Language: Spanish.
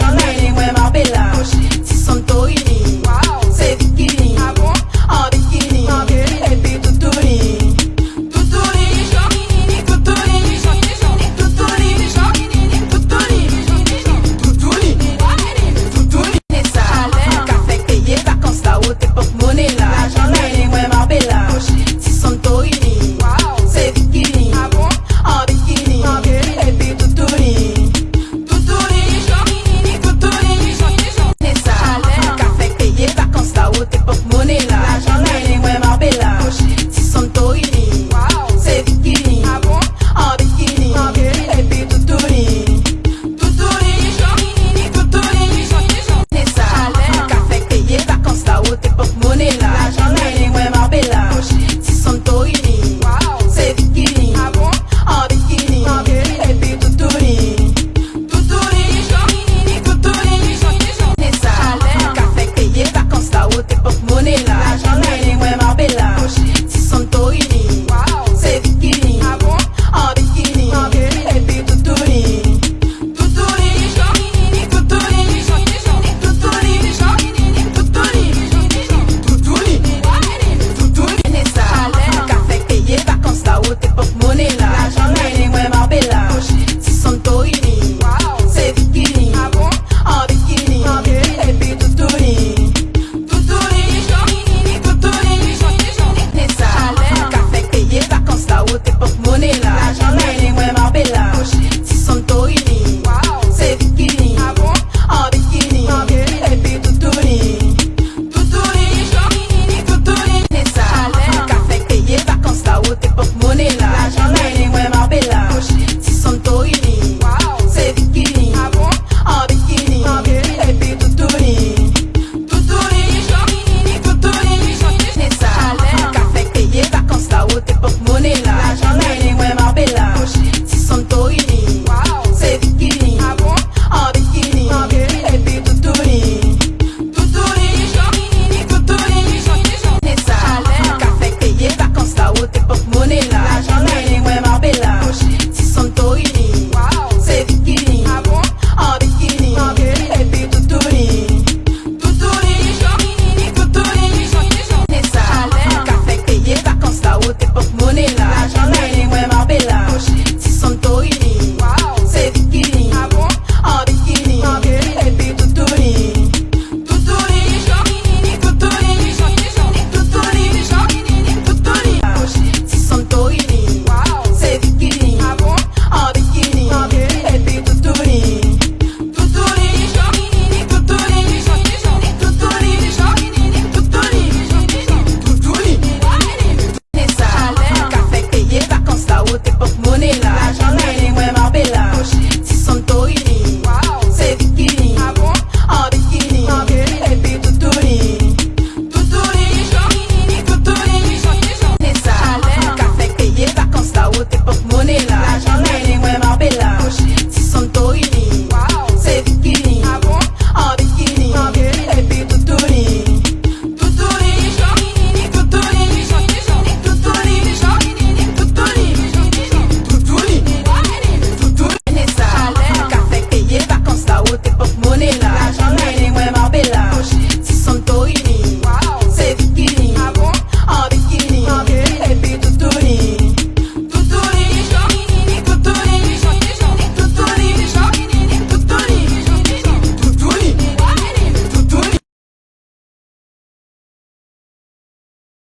¡Hola!